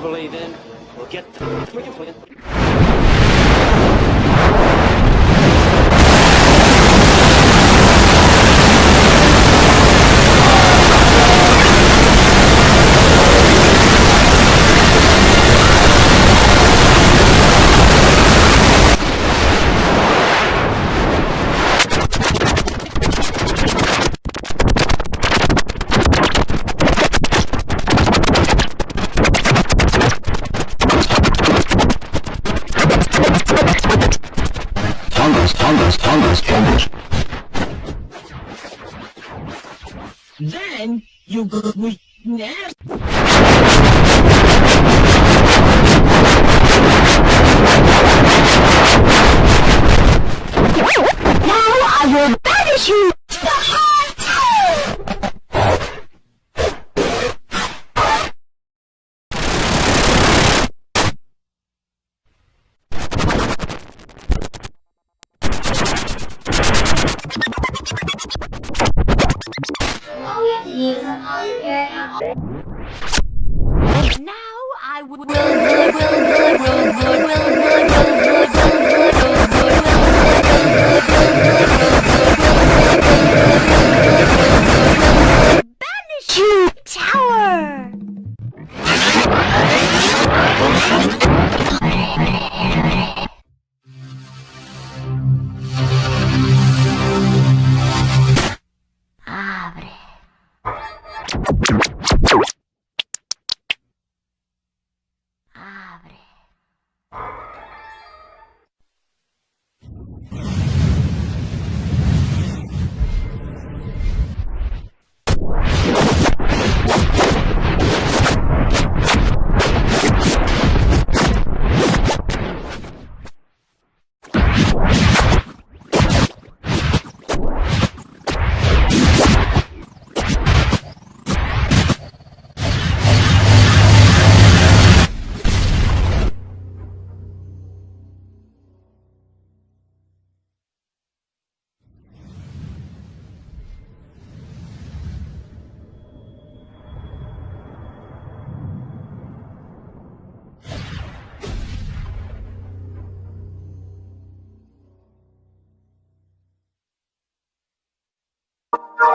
believe in. Will get the... Then you go with Now I will.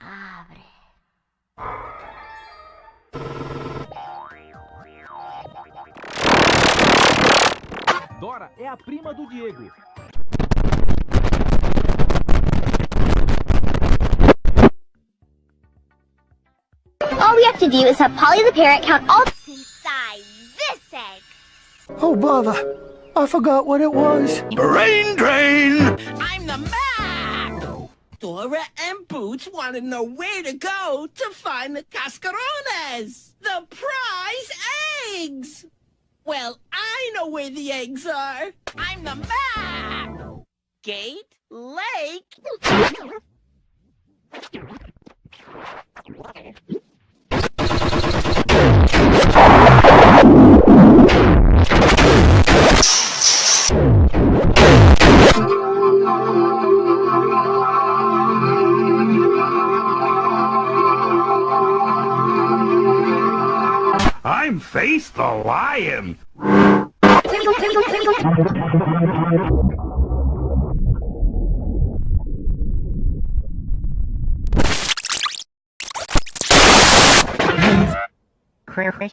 Abre. Dora é a prima do Diego. All we have to do is have Polly the parrot count all Inside this egg. Oh, bother. I forgot what it was. Brain drain! I'm the map! Dora and Boots want to know where to go to find the cascarones, the prize eggs! Well, I know where the eggs are. I'm the map! Gate, lake... I'm Face the Lion! Chris.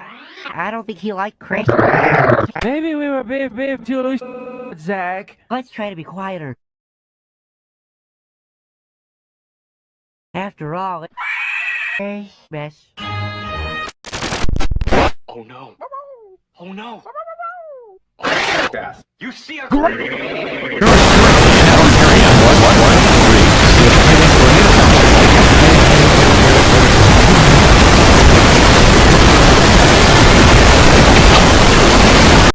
I don't think he liked Chris. Maybe we were being, being too loose, Zach. Let's try to be quieter. After all, it's Christmas. Oh no. Oh no. You see a-